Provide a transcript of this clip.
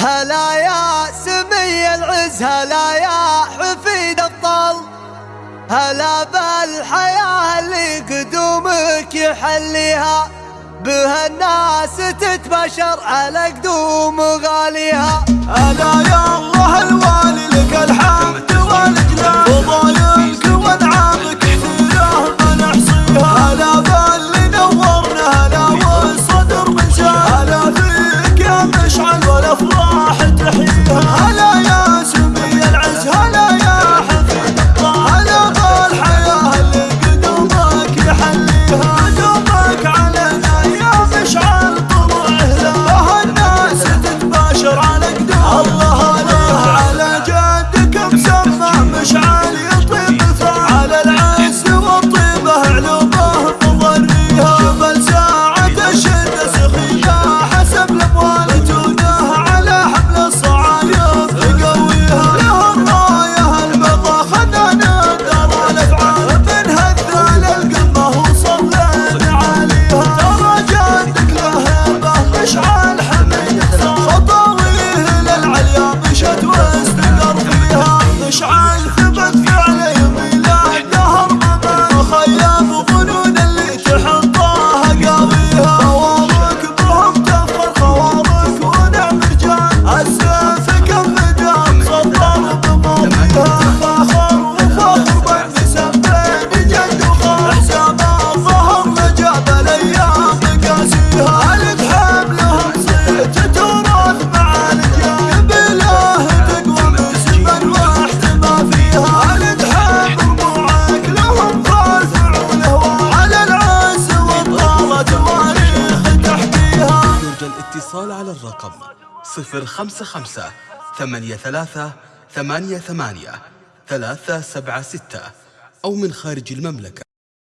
هلا يا سمي العز هلا يا حفيد الطل. هلا بالحياة اللي قدومك يحليها بها الناس تتبشر على قدوم غاليها. هلا الاتصال على الرقم 055 83 88 376 أو من خارج المملكة.